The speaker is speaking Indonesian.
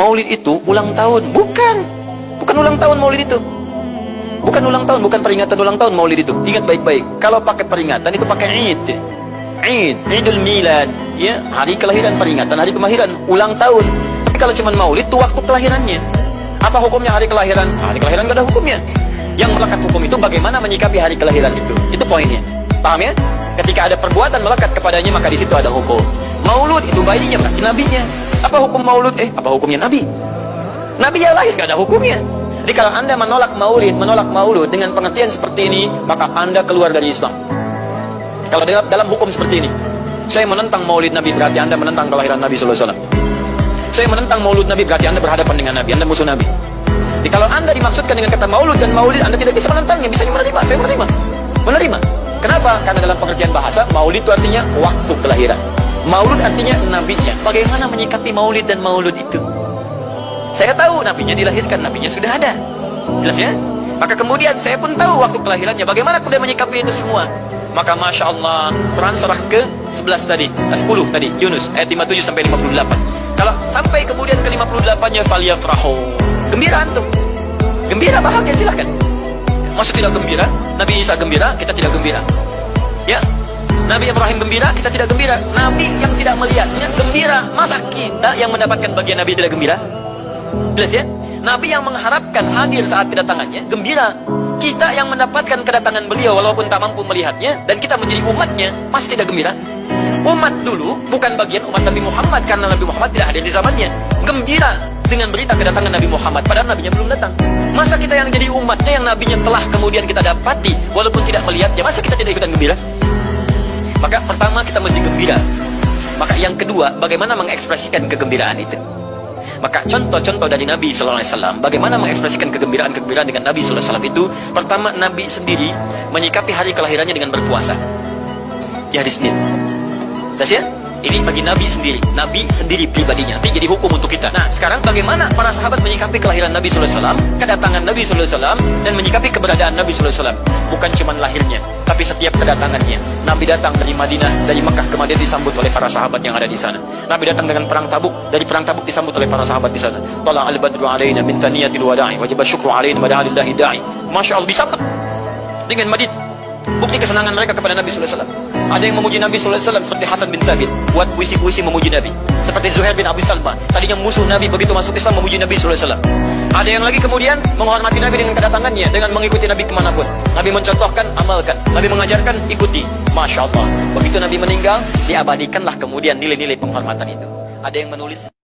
maulid itu ulang tahun. Bukan. Bukan ulang tahun maulid itu. Bukan ulang tahun, bukan peringatan ulang tahun maulid itu. Ingat baik-baik. Kalau pakai peringatan itu pakai Id. Id, Idul Milad, ya, hari kelahiran peringatan, hari kemahiran, ulang tahun. Tapi kalau cuma maulid itu waktu kelahirannya. Apa hukumnya hari kelahiran? Hari kelahiran gak ada hukumnya. Yang melekat hukum itu bagaimana menyikapi hari kelahiran itu. Itu poinnya. Paham ya? Ketika ada perbuatan melekat kepadanya maka di situ ada hukum. Maulud itu bayinya berarti nabinya. Apa hukum maulud? Eh, apa hukumnya nabi? Nabi yang lahir gak ada hukumnya. Jadi kalau anda menolak maulid, menolak maulud dengan pengertian seperti ini, maka anda keluar dari Islam. Kalau dalam, hukum seperti ini, saya menentang maulid Nabi berarti anda menentang kelahiran Nabi SAW. Saya menentang maulud Nabi berarti anda berhadapan dengan Nabi, anda musuh Nabi. Jadi kalau anda dimaksudkan dengan kata maulud dan maulid, anda tidak bisa menentangnya, bisa menerima. Saya menerima, menerima. Kenapa? Karena dalam pengertian bahasa, maulid itu artinya waktu kelahiran. Maulud artinya nabinya. Bagaimana menyikapi maulid dan maulud itu? Saya tahu nabinya dilahirkan, nabinya sudah ada. Jelas ya? Maka kemudian saya pun tahu waktu kelahirannya. Bagaimana kemudian menyikapi itu semua? Maka Masya Allah, Quran surah ke 11 tadi, 10 tadi, Yunus, ayat 57 sampai 58. Kalau sampai kemudian ke 58-nya, Faliyafrahu. Gembira antum. Gembira, bahagia, silahkan. Maksud tidak gembira? Nabi Isa gembira, kita tidak gembira. Nabi Ibrahim gembira, kita tidak gembira. Nabi yang tidak melihatnya gembira. Masa kita yang mendapatkan bagian Nabi tidak gembira? Jelas ya? Nabi yang mengharapkan hadir saat kedatangannya gembira. Kita yang mendapatkan kedatangan beliau walaupun tak mampu melihatnya dan kita menjadi umatnya masih tidak gembira. Umat dulu bukan bagian umat Nabi Muhammad karena Nabi Muhammad tidak hadir di zamannya. Gembira dengan berita kedatangan Nabi Muhammad padahal nabinya belum datang. Masa kita yang jadi umatnya yang nabinya telah kemudian kita dapati walaupun tidak melihatnya, masa kita tidak ikutan gembira? Maka pertama kita mesti gembira. Maka yang kedua, bagaimana mengekspresikan kegembiraan itu? Maka contoh-contoh dari Nabi Sallallahu Alaihi Wasallam, bagaimana mengekspresikan kegembiraan-kegembiraan dengan Nabi Sallallahu Alaihi Wasallam itu? Pertama, Nabi sendiri menyikapi hari kelahirannya dengan berpuasa di hari Senin. Jelas ya? Ini bagi Nabi sendiri, Nabi sendiri pribadinya. Nanti jadi hukum untuk kita. Nah, sekarang bagaimana para sahabat menyikapi kelahiran Nabi Wasallam, kedatangan Nabi Wasallam, dan menyikapi keberadaan Nabi Wasallam? Bukan cuma lahirnya, tapi setiap kedatangannya. Nabi datang dari Madinah, dari Mekah ke Madinah disambut oleh para sahabat yang ada di sana. Nabi datang dengan perang Tabuk, dari perang Tabuk disambut oleh para sahabat di sana. Tala al-badru alaina min thaniyatil wada'i, wajib syukru alaina madahalillahi da'i. Masya Allah disambut dengan Madinah. Bukti kesenangan mereka kepada Nabi Wasallam. Ada yang memuji Nabi Wasallam seperti Hasan bin Thabit, buat puisi-puisi memuji Nabi. Seperti Zuhair bin Abi Salma, tadinya musuh Nabi begitu masuk Islam memuji Nabi Wasallam. Ada yang lagi kemudian menghormati Nabi dengan kedatangannya, dengan mengikuti Nabi ke mana pun. Nabi mencontohkan, amalkan. Nabi mengajarkan, ikuti. Masya Allah. Begitu Nabi meninggal, diabadikanlah kemudian nilai-nilai penghormatan itu. Ada yang menulis.